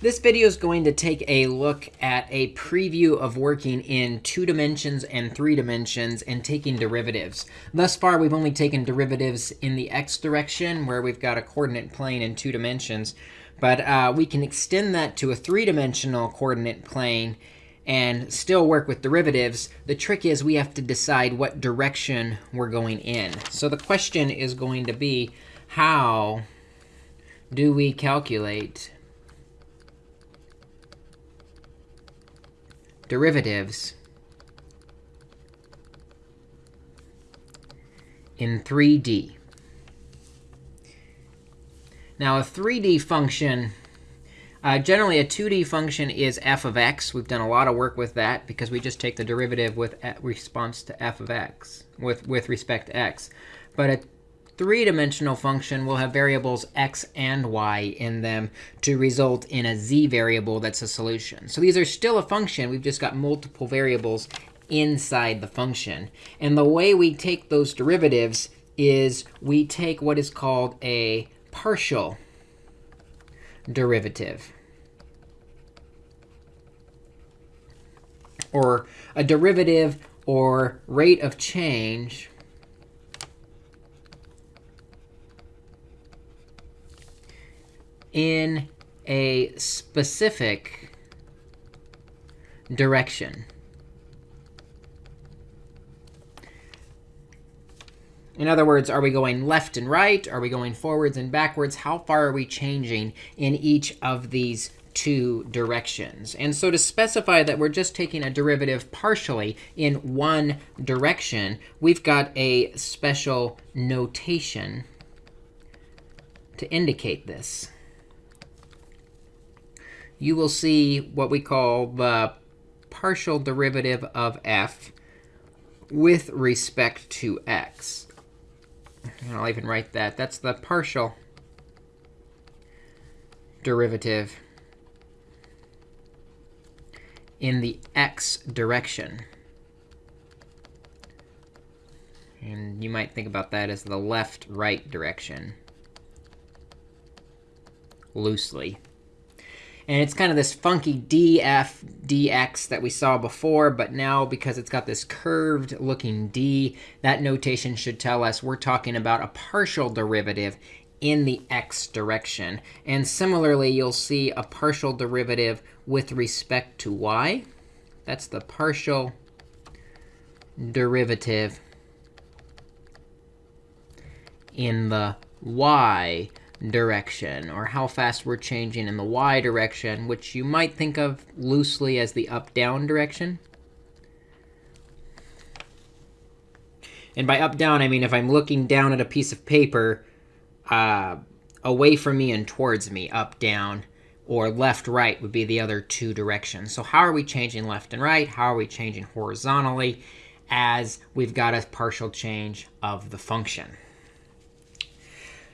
This video is going to take a look at a preview of working in two dimensions and three dimensions and taking derivatives. Thus far, we've only taken derivatives in the x direction, where we've got a coordinate plane in two dimensions. But uh, we can extend that to a three-dimensional coordinate plane and still work with derivatives. The trick is we have to decide what direction we're going in. So the question is going to be, how do we calculate derivatives in 3D. Now, a 3D function, uh, generally a 2D function is f of x. We've done a lot of work with that because we just take the derivative with response to f of x, with, with respect to x. But a three-dimensional function will have variables x and y in them to result in a z variable that's a solution. So these are still a function. We've just got multiple variables inside the function. And the way we take those derivatives is we take what is called a partial derivative. Or a derivative or rate of change in a specific direction. In other words, are we going left and right? Are we going forwards and backwards? How far are we changing in each of these two directions? And so to specify that we're just taking a derivative partially in one direction, we've got a special notation to indicate this you will see what we call the partial derivative of f with respect to x. And I'll even write that. That's the partial derivative in the x direction. And you might think about that as the left-right direction, loosely. And it's kind of this funky df dx that we saw before. But now, because it's got this curved looking d, that notation should tell us we're talking about a partial derivative in the x direction. And similarly, you'll see a partial derivative with respect to y. That's the partial derivative in the y direction, or how fast we're changing in the y direction, which you might think of loosely as the up-down direction. And by up-down, I mean if I'm looking down at a piece of paper uh, away from me and towards me, up-down, or left-right would be the other two directions. So how are we changing left and right? How are we changing horizontally as we've got a partial change of the function?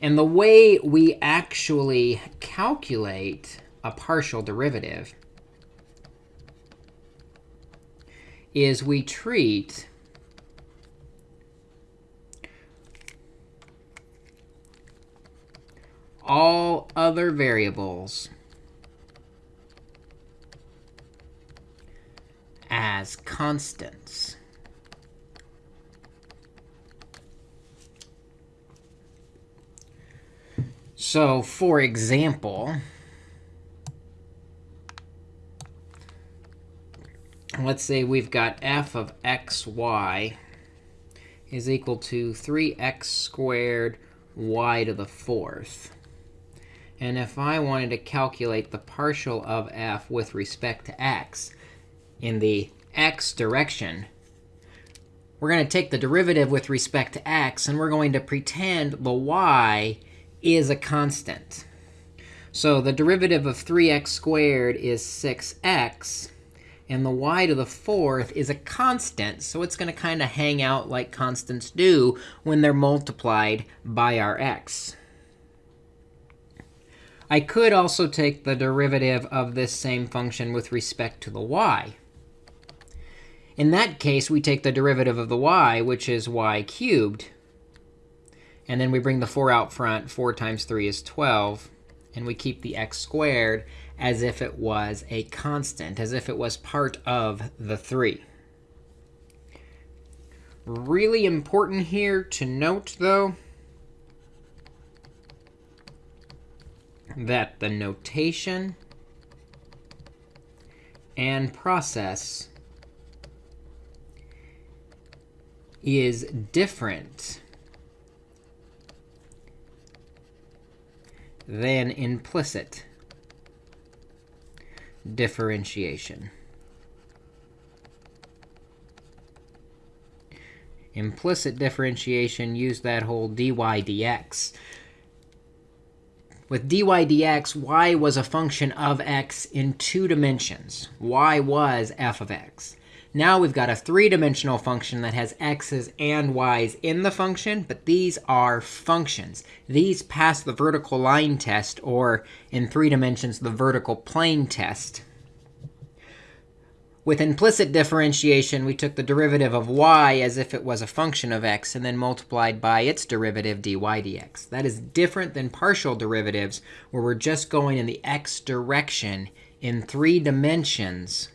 And the way we actually calculate a partial derivative is we treat all other variables as constants. So for example, let's say we've got f of xy is equal to 3x squared y to the fourth. And if I wanted to calculate the partial of f with respect to x in the x direction, we're going to take the derivative with respect to x, and we're going to pretend the y is a constant. So the derivative of 3x squared is 6x. And the y to the fourth is a constant. So it's going to kind of hang out like constants do when they're multiplied by our x. I could also take the derivative of this same function with respect to the y. In that case, we take the derivative of the y, which is y cubed. And then we bring the 4 out front. 4 times 3 is 12. and we keep the x squared as if it was a constant, as if it was part of the 3. Really important here to note, though, that the notation and process is different than implicit differentiation. Implicit differentiation, use that whole dy dx. With dy dx, y was a function of x in two dimensions. y was f of x. Now we've got a three-dimensional function that has x's and y's in the function, but these are functions. These pass the vertical line test, or in three dimensions, the vertical plane test. With implicit differentiation, we took the derivative of y as if it was a function of x, and then multiplied by its derivative dy dx. That is different than partial derivatives, where we're just going in the x direction in three dimensions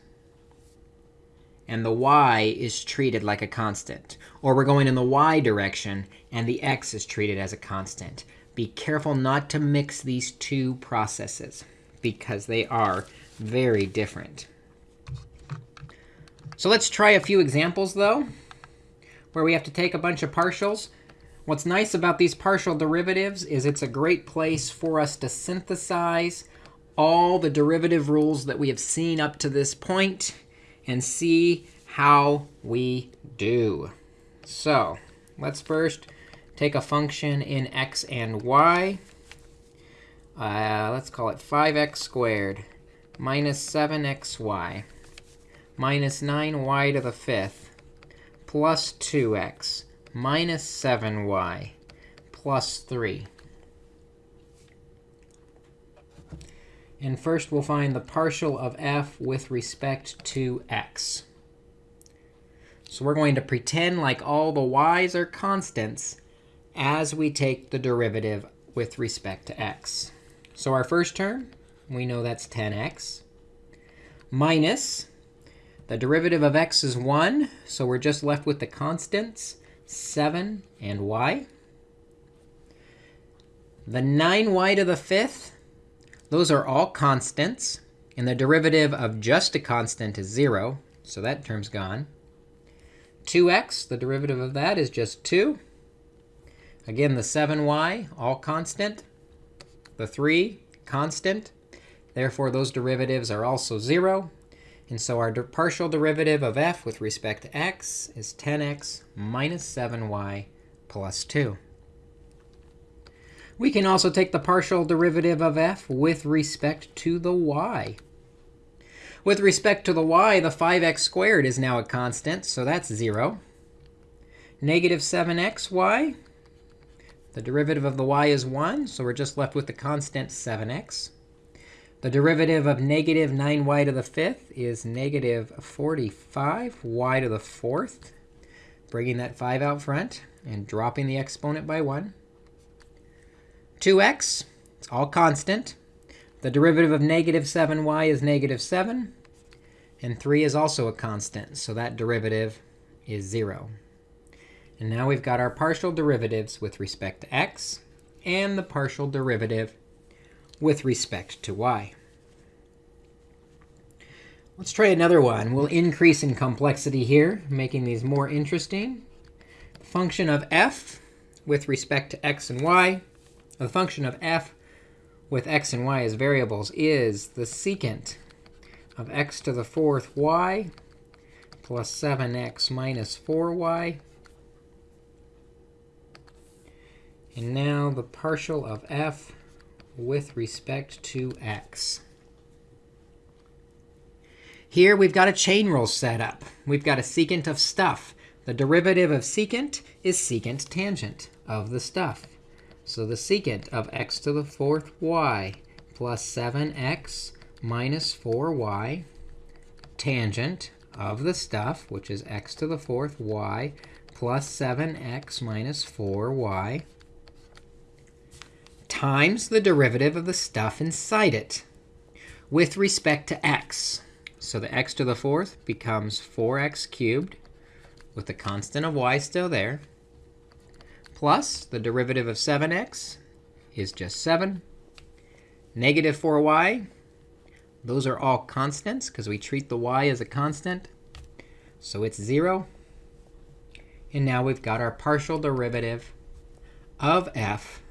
and the y is treated like a constant. Or we're going in the y direction, and the x is treated as a constant. Be careful not to mix these two processes, because they are very different. So let's try a few examples, though, where we have to take a bunch of partials. What's nice about these partial derivatives is it's a great place for us to synthesize all the derivative rules that we have seen up to this point and see how we do. So let's first take a function in x and y. Uh, let's call it 5x squared minus 7xy minus 9y to the fifth plus 2x minus 7y plus 3. And first, we'll find the partial of f with respect to x. So we're going to pretend like all the y's are constants as we take the derivative with respect to x. So our first term, we know that's 10x, minus the derivative of x is 1, so we're just left with the constants, 7 and y. The 9y to the fifth, those are all constants. And the derivative of just a constant is 0. So that term's gone. 2x, the derivative of that is just 2. Again, the 7y, all constant. The 3, constant. Therefore, those derivatives are also 0. And so our partial derivative of f with respect to x is 10x minus 7y plus 2. We can also take the partial derivative of f with respect to the y. With respect to the y, the 5x squared is now a constant, so that's 0. Negative 7xy, the derivative of the y is 1, so we're just left with the constant 7x. The derivative of negative 9y to the fifth is negative 45y to the fourth, bringing that 5 out front and dropping the exponent by 1. 2x, it's all constant. The derivative of negative 7y is negative 7. And 3 is also a constant, so that derivative is 0. And now we've got our partial derivatives with respect to x and the partial derivative with respect to y. Let's try another one. We'll increase in complexity here, making these more interesting. Function of f with respect to x and y the function of f with x and y as variables is the secant of x to the fourth y plus 7x minus 4y. And now the partial of f with respect to x. Here we've got a chain rule set up. We've got a secant of stuff. The derivative of secant is secant tangent of the stuff. So the secant of x to the fourth y plus 7x minus 4y tangent of the stuff, which is x to the fourth y plus 7x minus 4y times the derivative of the stuff inside it with respect to x. So the x to the fourth becomes 4x cubed with the constant of y still there, plus the derivative of 7x is just 7. Negative 4y, those are all constants because we treat the y as a constant. So it's 0. And now we've got our partial derivative of f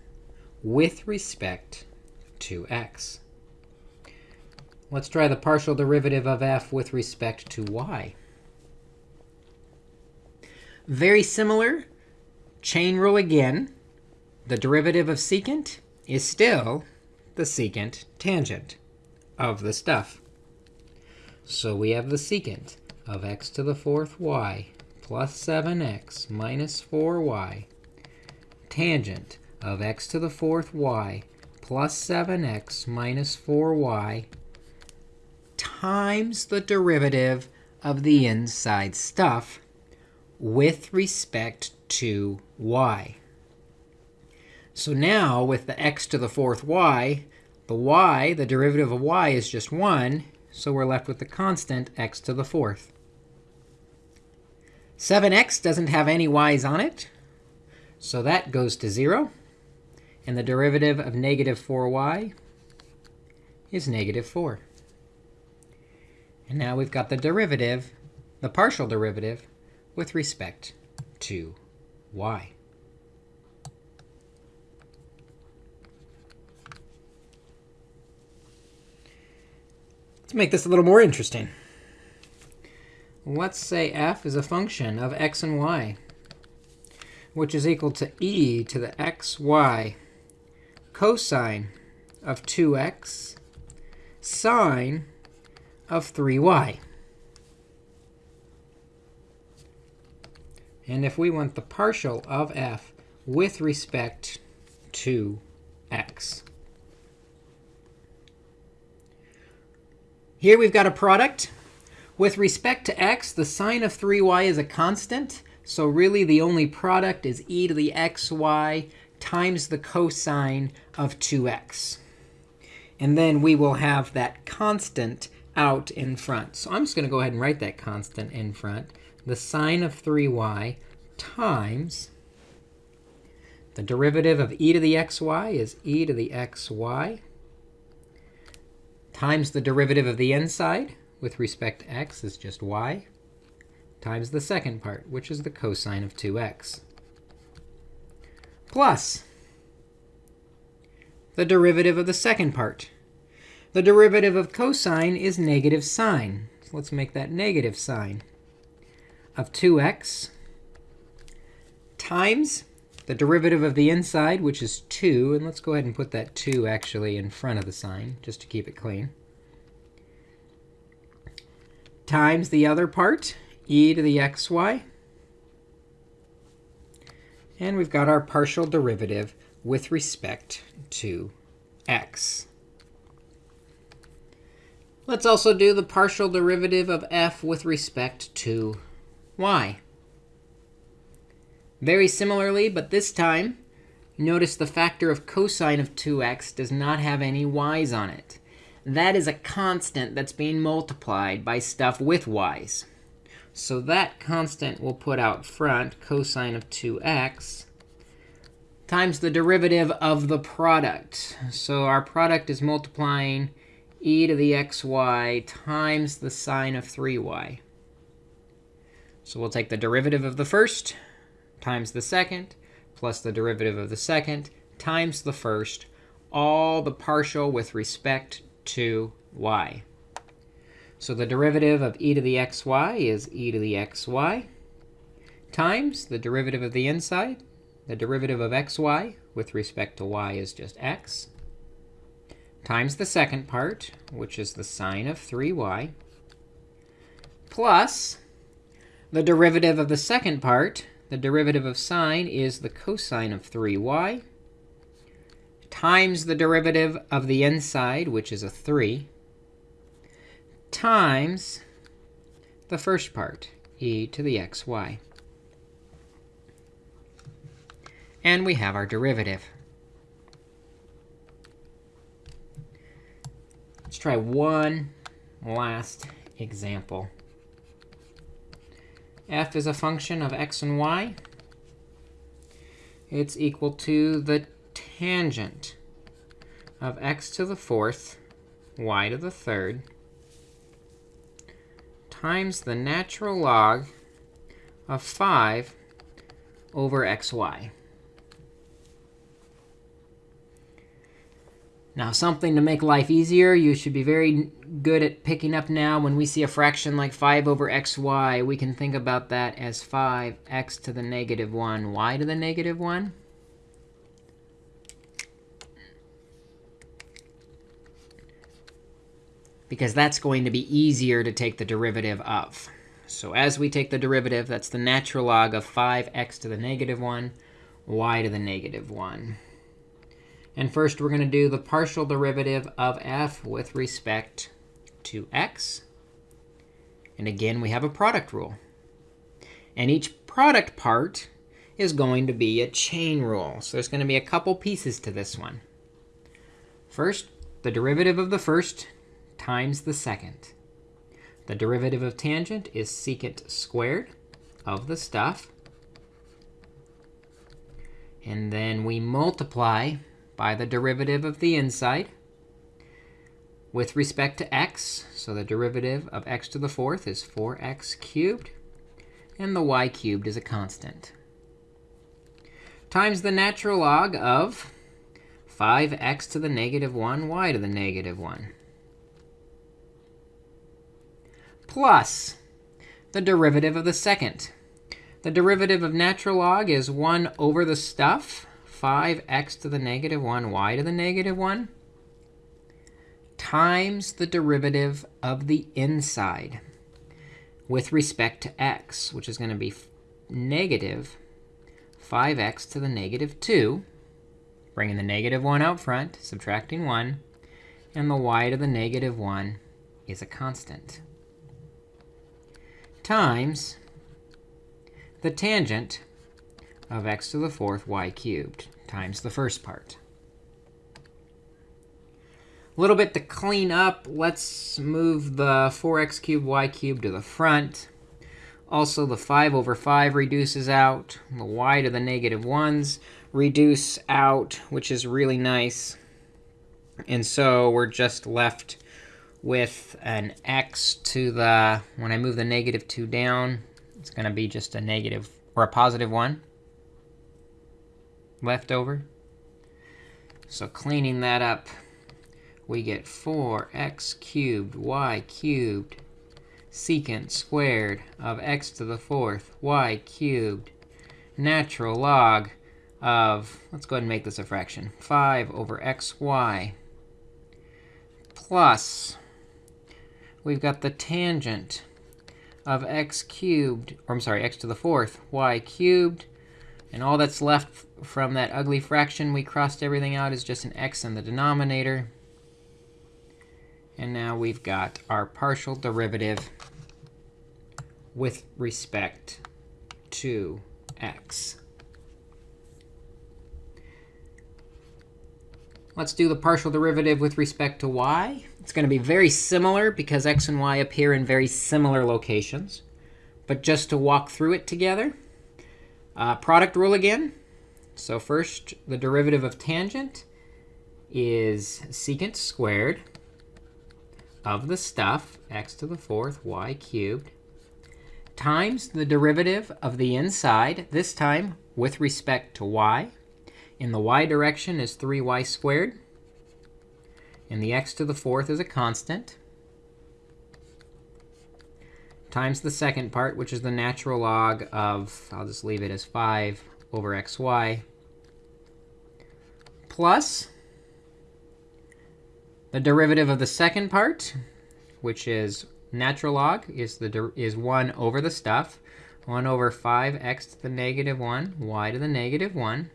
with respect to x. Let's try the partial derivative of f with respect to y. Very similar. Chain rule again. The derivative of secant is still the secant tangent of the stuff. So we have the secant of x to the fourth y plus 7x minus 4y tangent of x to the fourth y plus 7x minus 4y times the derivative of the inside stuff with respect to y. So now with the x to the fourth y, the y, the derivative of y, is just 1. So we're left with the constant x to the fourth. 7x doesn't have any y's on it. So that goes to 0. And the derivative of negative 4y is negative 4. And now we've got the derivative, the partial derivative, with respect to y. Let's make this a little more interesting. Let's say f is a function of x and y, which is equal to e to the xy cosine of 2x sine of 3y. And if we want the partial of f with respect to x. Here we've got a product. With respect to x, the sine of 3y is a constant. So really, the only product is e to the xy times the cosine of 2x. And then we will have that constant out in front. So I'm just going to go ahead and write that constant in front. The sine of 3y times the derivative of e to the xy is e to the xy times the derivative of the inside with respect to x is just y times the second part, which is the cosine of 2x, plus the derivative of the second part. The derivative of cosine is negative sine. So let's make that negative sine of 2x times the derivative of the inside, which is 2. And let's go ahead and put that 2 actually in front of the sine, just to keep it clean. Times the other part, e to the xy. And we've got our partial derivative with respect to x. Let's also do the partial derivative of f with respect to y. Very similarly, but this time, notice the factor of cosine of 2x does not have any y's on it. That is a constant that's being multiplied by stuff with y's. So that constant we'll put out front, cosine of 2x, times the derivative of the product. So our product is multiplying e to the xy times the sine of 3y. So we'll take the derivative of the first, times the second plus the derivative of the second times the first, all the partial with respect to y. So the derivative of e to the xy is e to the xy times the derivative of the inside. The derivative of xy with respect to y is just x times the second part, which is the sine of 3y, plus the derivative of the second part, the derivative of sine is the cosine of 3y times the derivative of the inside, which is a 3, times the first part, e to the xy. And we have our derivative. Let's try one last example f is a function of x and y. It's equal to the tangent of x to the fourth, y to the third, times the natural log of 5 over xy. Now, something to make life easier, you should be very good at picking up now. When we see a fraction like 5 over xy, we can think about that as 5x to the negative 1, y to the negative 1. Because that's going to be easier to take the derivative of. So as we take the derivative, that's the natural log of 5x to the negative 1, y to the negative 1. And first, we're going to do the partial derivative of f with respect to x. And again, we have a product rule. And each product part is going to be a chain rule. So there's going to be a couple pieces to this one. First, the derivative of the first times the second. The derivative of tangent is secant squared of the stuff. And then we multiply by the derivative of the inside with respect to x. So the derivative of x to the fourth is 4x cubed. And the y cubed is a constant. Times the natural log of 5x to the negative 1, y to the negative 1. Plus the derivative of the second. The derivative of natural log is 1 over the stuff 5x to the negative 1, y to the negative 1, times the derivative of the inside with respect to x, which is going to be negative 5x to the negative 2, bringing the negative 1 out front, subtracting 1, and the y to the negative 1 is a constant, times the tangent of x to the fourth y cubed times the first part. A little bit to clean up. Let's move the 4x cubed y cubed to the front. Also, the 5 over 5 reduces out. The y to the negative 1s reduce out, which is really nice. And so we're just left with an x to the, when I move the negative 2 down, it's going to be just a negative or a positive 1 left over. So cleaning that up, we get 4x cubed y cubed secant squared of x to the fourth y cubed natural log of, let's go ahead and make this a fraction, 5 over xy plus, we've got the tangent of x cubed, or I'm sorry, x to the fourth y cubed and all that's left from that ugly fraction we crossed everything out is just an x in the denominator. And now we've got our partial derivative with respect to x. Let's do the partial derivative with respect to y. It's going to be very similar because x and y appear in very similar locations. But just to walk through it together, uh, product rule again. So first, the derivative of tangent is secant squared of the stuff, x to the fourth, y cubed, times the derivative of the inside, this time with respect to y. In the y direction is 3y squared. And the x to the fourth is a constant times the second part, which is the natural log of, I'll just leave it as 5 over xy, plus the derivative of the second part, which is natural log, is, the is 1 over the stuff. 1 over 5x to the negative 1, y to the negative 1,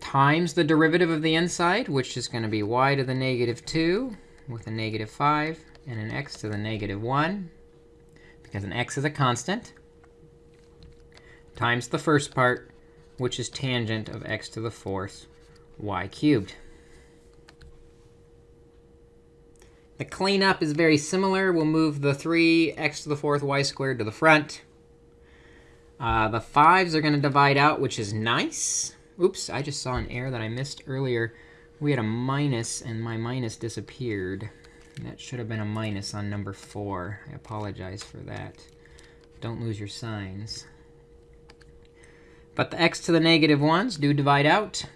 times the derivative of the inside, which is going to be y to the negative 2 with a negative 5, and an x to the negative 1, because an x is a constant, times the first part, which is tangent of x to the fourth y cubed. The cleanup is very similar. We'll move the 3x to the fourth y squared to the front. Uh, the 5s are going to divide out, which is nice. Oops, I just saw an error that I missed earlier. We had a minus, and my minus disappeared. That should have been a minus on number 4. I apologize for that. Don't lose your signs. But the x to the negative 1s do divide out.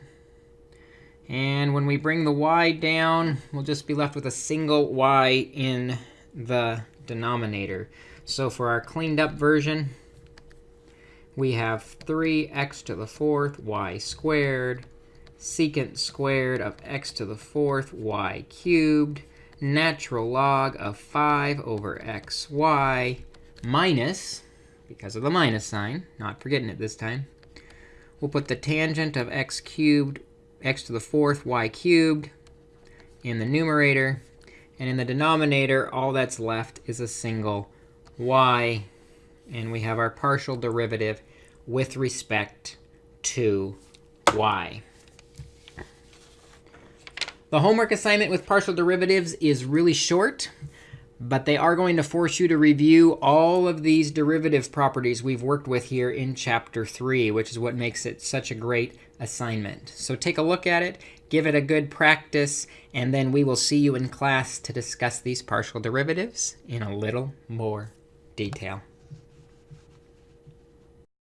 And when we bring the y down, we'll just be left with a single y in the denominator. So for our cleaned up version, we have 3x to the fourth y squared, secant squared of x to the fourth y cubed, natural log of 5 over xy, minus, because of the minus sign, not forgetting it this time, we'll put the tangent of x cubed, x to the fourth y cubed in the numerator. And in the denominator, all that's left is a single y. And we have our partial derivative with respect to y. The homework assignment with partial derivatives is really short, but they are going to force you to review all of these derivative properties we've worked with here in Chapter 3, which is what makes it such a great assignment. So take a look at it, give it a good practice, and then we will see you in class to discuss these partial derivatives in a little more detail.